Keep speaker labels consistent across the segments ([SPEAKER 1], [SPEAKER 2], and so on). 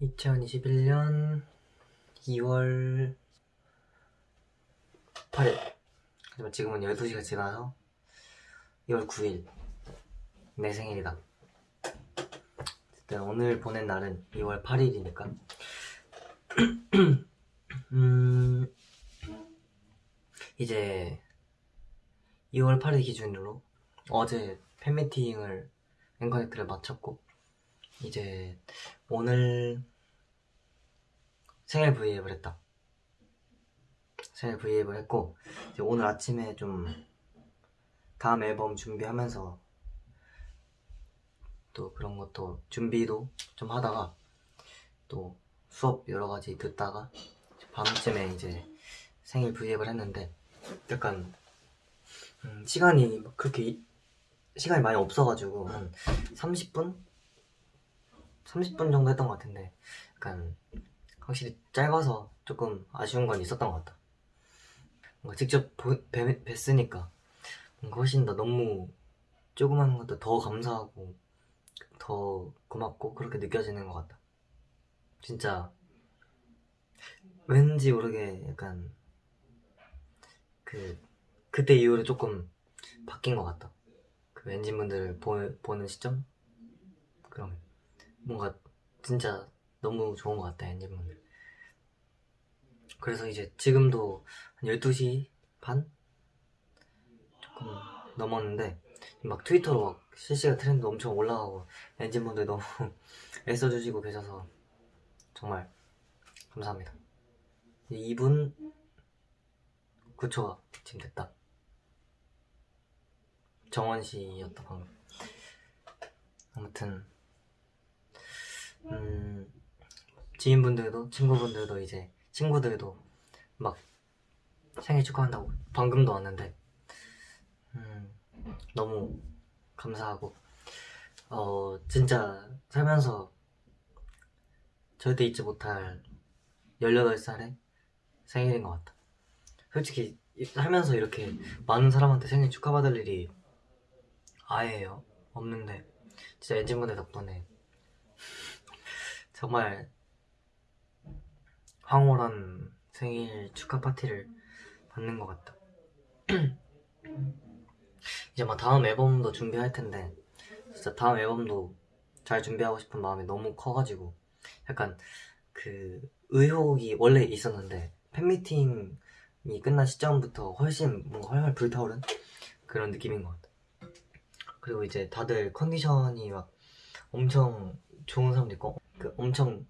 [SPEAKER 1] 2021년 2월 8일. 하지만 지금은 12시가 지나서 2월 9일. 내 생일이다. 오늘 보낸 날은 2월 8일이니까. 음 이제 2월 8일 기준으로 어제 팬미팅을 앵커넥트를 마쳤고 이제 오늘 생일 브이앱을 했다 생일 브이앱을 했고 오늘 아침에 좀 다음 앨범 준비하면서 또 그런 것도 준비도 좀 하다가 또 수업 여러 가지 듣다가 밤쯤에 이제 생일 브이앱을 했는데 약간 음, 시간이 막 그렇게 이- 시간이 많이 없어가지고 한 30분? 30분 정도 했던 것 같은데 약간 확실히 짧아서 조금 아쉬운 건 있었던 것 같다. 뭔가 직접 보, 뵈, 뵀으니까 뭔가 훨씬 더 너무 조그만 것도 더 감사하고 더 고맙고 그렇게 느껴지는 것 같다. 진짜 왠지 모르게 약간 그 그때 이후로 조금 바뀐 것 같다. 그 엔진분들을 보, 보는 시점? 그런 뭔가 진짜 너무 좋은 것 같다 엔진분들 그래서 이제 지금도 한 12시 반? 조금 넘었는데 막 트위터로 막 실시간 트렌드 엄청 올라가고 엔진분들 너무 애써주시고 계셔서 정말 감사합니다. 2분 9초가 지금 됐다. 정원 씨였다 방금. 아무튼 음 지인분들도 친구분들도 이제 친구들도 막 생일 축하한다고 방금도 왔는데 음 너무 감사하고 어 진짜 살면서 절대 잊지 못할 18살의 생일인 것 같다 솔직히 이- 살면서 이렇게 많은 사람한테 생일 축하받을 일이 아예 없는데 진짜 엔진분들 덕분에. 정말 황홀한 생일 축하 파티를 받는 것 같다. 이제 막 다음 앨범도 준비할 텐데 진짜 다음 앨범도 잘 준비하고 싶은 마음이 너무 커가지고 약간 그 의혹이 원래 있었는데 팬미팅이 끝난 시점부터 훨씬 뭔가 활활 불타오른 그런 느낌인 것 같아. 그리고 이제 다들 컨디션이 막 엄청 좋은 사람도 있고 그 엄청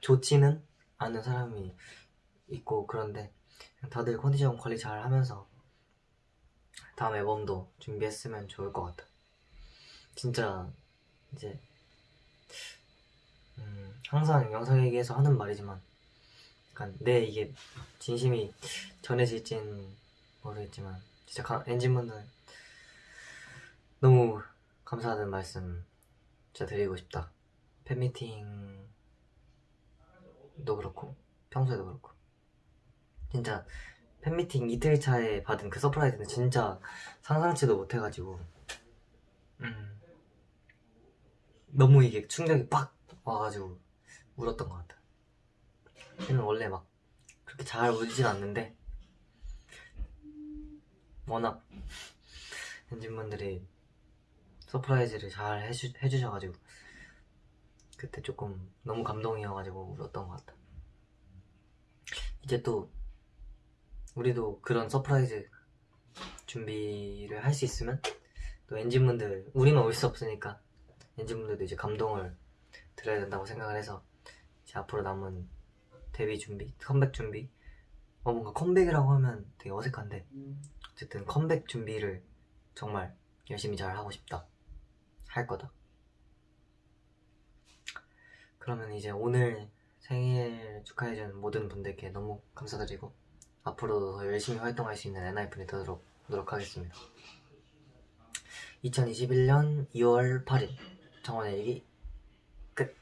[SPEAKER 1] 좋지는 않은 사람이 있고 그런데 다들 컨디션 관리 잘 하면서 다음 앨범도 준비했으면 좋을 것 같아. 진짜 이제 음, 항상 영상 얘기에서 하는 말이지만 약간 내 이게 진심이 전해질진 모르겠지만 진짜 가- 엔진분들 너무 감사하다는 말씀 진짜 드리고 싶다. 팬미팅 도 그렇고 평소에도 그렇고. 진짜 팬미팅 이틀 차에 받은 그 surprise는 진짜 상상치도 못해가지고 음 너무 이게 충격이 빡 와가지고 울었던 것 같아. 팬은 원래 막 그렇게 잘 울진 않는데 워낙 엔진분들이 surprise를 잘 해주, 해주셔가지고 그때 조금 너무 감동이어가지고 울었던 것 같다. 이제 또 우리도 그런 surprise 준비를 할 수 있으면 또 엔진분들 우리만 올 수 없으니까 엔진분들도 이제 감동을 드려야 된다고 생각을 해서 이제 앞으로 남은 데뷔 준비, 컴백 준비 어 뭔가 컴백이라고 하면 되게 어색한데 어쨌든 컴백 준비를 정말 열심히 잘 하고 싶다. 할 거다 그러면 이제 오늘 생일 축하해준 모든 분들께 너무 감사드리고 앞으로도 더 열심히 활동할 수 있는 엔하이픈이 되도록 노력하겠습니다. 2021년 2월 8일 정원의 일기 끝